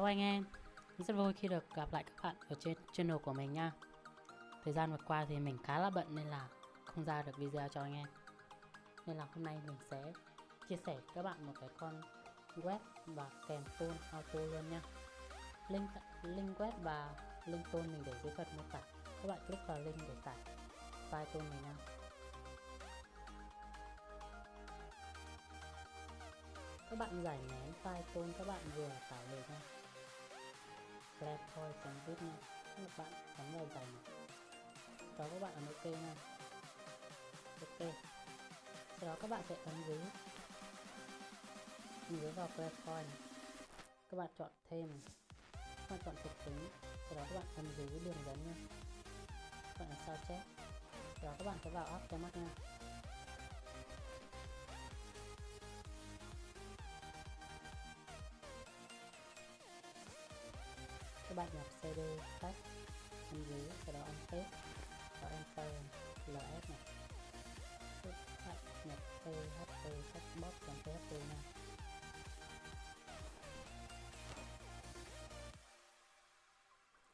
Hello anh em. Rất vui khi được gặp lại các bạn ở trên channel của mình nha. Thời gian vừa qua thì mình khá là bận nên là không ra được video cho anh em. Nên là hôm nay mình sẽ chia sẻ các bạn một cái con web và kèm tool auto luôn nha. Link, link web và link tool mình để dưới phần mô tả. Các bạn click vào link để tải file tool này nha. Các bạn giải nén file tool các bạn vừa tải về nha flatpoint.zip nha. Các bạn. Bấm vào giải này đó các bạn ấn ok nha. Ok. Sau đó các bạn sẽ ấn dưới ấn dưới vào flatpoint các bạn chọn thêm. Các bạn chọn thuộc tính. Sau đó các bạn ấn dưới đường dẫn nha. Các bạn ấn sao chép sau đó các bạn sẽ vào app cho mắt nha. Bạn nhập cd tách bên dưới sau đó ấn paste và enter ls này. Tiếp bạn nhập php checkbox bằng php nha.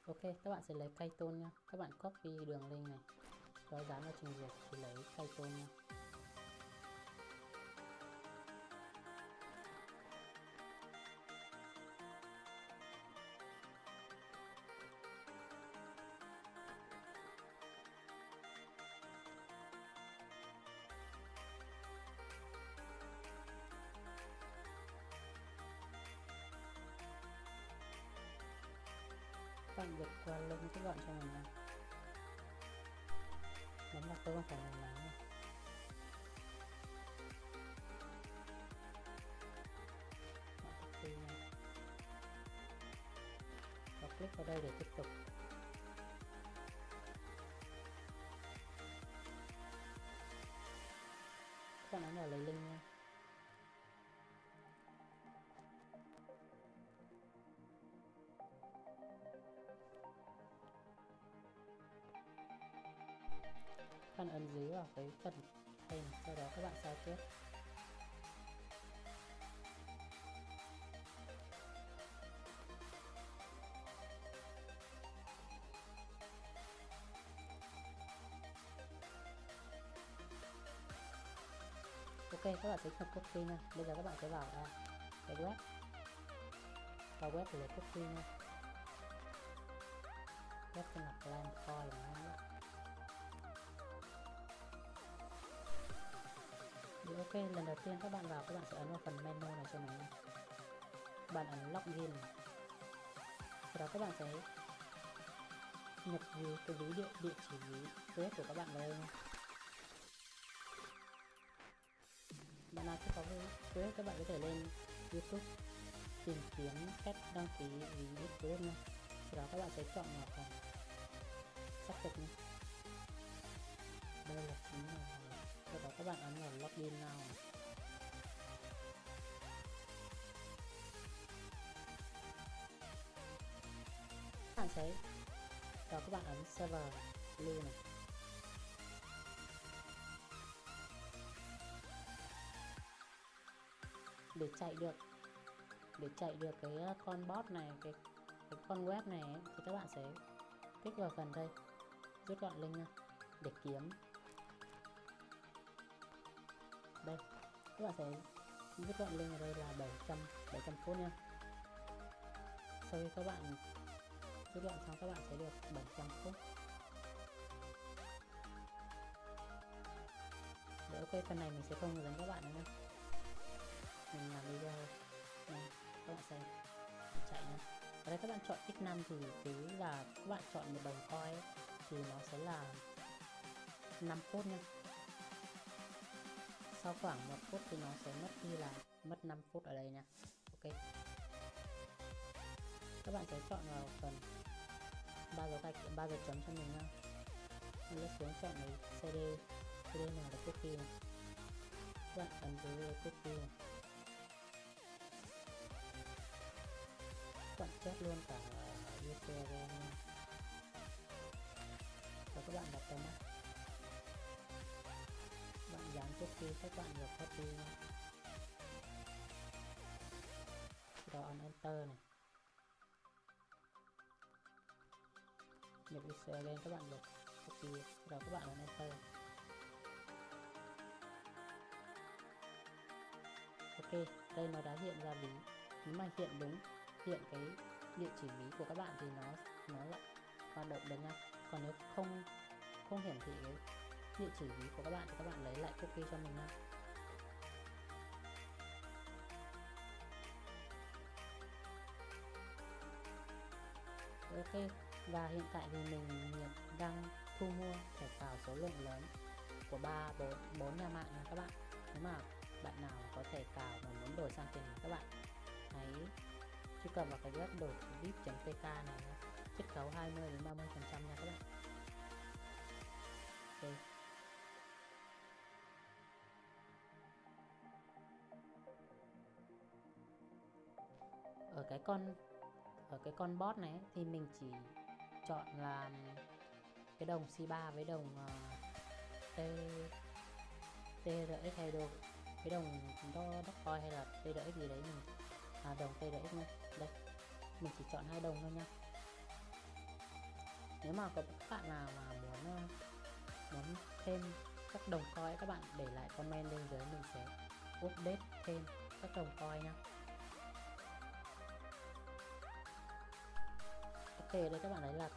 Ok, các bạn sẽ lấy python nha. Các bạn copy đường link này. Rồi dán vào trình duyệt thì lấy python nha. Các bạn vượt qua lưng cái gọn cho mình này. Bấm vào tôi không phải là nói và click vào đây để tiếp tục. Các bạn ấn vào lấy link bạn ấn dưới vào cái phần hình sau đó các bạn sao chép ok các bạn thấy nhập copy nha. Bây giờ các bạn sẽ vào à, cái web. Vào web để lấy copy nha. Web tên là plan coin lần đầu tiên các bạn vào, các bạn sẽ ấn vào phần menu này cho mình bạn ấn login sau đó các bạn sẽ nhập ví, cái ví địa địa chỉ ví web của các bạn vào đây nha bạn nào chưa có web, các bạn có thể lên youtube tìm kiếm cách đăng ký ví web nha sau đó các bạn sẽ chọn vào phần xác thực nha đây là chính các bạn ấn vào login now các bạn sẽ và các bạn ấn server lưu này. Để chạy được để chạy được cái ờ, con bot này cái cái con web này ấy, thì các bạn sẽ kích vào phần đây. Rút gọn link nha để kiếm đây. Các bạn sẽ rút gọn lên ở đây là 700 700 phút nha. Sau khi các bạn rút gọn xong, các bạn sẽ được 700 phút. Để ok, phần này mình sẽ không dẫn các bạn nữa mình làm video. Này các bạn xem chạy nha. Ở đây các bạn chọn x5 thì cứ là các bạn chọn một đồng coi thì nó sẽ là 5 phút nha sau khoảng một phút thì nó sẽ mất đi là mất 5 phút ở đây nha. Ok. Các bạn sẽ chọn vào phần ba dấu gạch ba dấu chấm cho mình nha mình lướt xuống chọn lấy cd cd nào là copy này. Các bạn ấn dưới copy này. Các bạn chép luôn cả URL nha. Và các bạn đặt vào mắt dán trước khi các bạn nhập hết đi rồi enter này. Nhập user lên, các bạn nhập. Copy rồi các bạn ấn enter. Ok, đây nó đã hiện ra ví. nếu mà hiện đúng, hiện cái địa chỉ ví của các bạn thì nó nó lại hoạt động được nha. Còn nếu không không hiển thị cái địa chỉ ví của các bạn thì các bạn lấy lại cookie cho mình nha ok, và hiện tại thì mình đang thu mua thẻ cào số lượng lớn của ba, bốn bốn nhà mạng nha các bạn. Nếu mà bạn nào có thẻ cào mà muốn đổi sang tiền các bạn, hãy truy cập vào cái web đổi vip.pk này chiết khấu 20 đến 30 phần trăm nha các bạn. Ok. Cái con ở cái con bot này thì mình chỉ chọn là cái đồng C3 với đồng uh, T TRX hay đồ cái đồng đó Dogecoin hay là TRX gì đấy mình à, đồng TRX này đây mình chỉ chọn hai đồng thôi nha. Nếu mà có các bạn nào mà muốn ờ, muốn thêm các đồng coin các bạn để lại comment bên dưới mình sẽ update thêm các đồng coin nha. Ok đây các bạn thấy là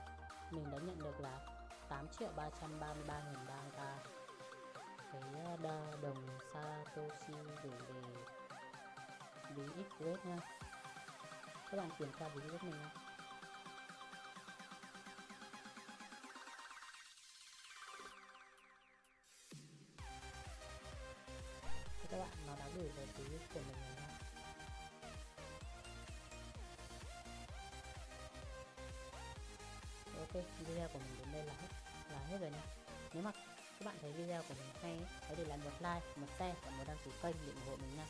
mình đã nhận được là 8 triệu 333 nghìn đa cái ờ, đa đồng Satoshi gửi về ví XRED nha. Các bạn kiểm tra ví giúp mình nha. Các bạn nó đã gửi về ví của mình ok video của mình đến đây là hết là hết rồi nha. Nếu mà các bạn thấy video của mình hay hãy để lại một like, một share và một đăng ký kênh để ủng hộ mình nha.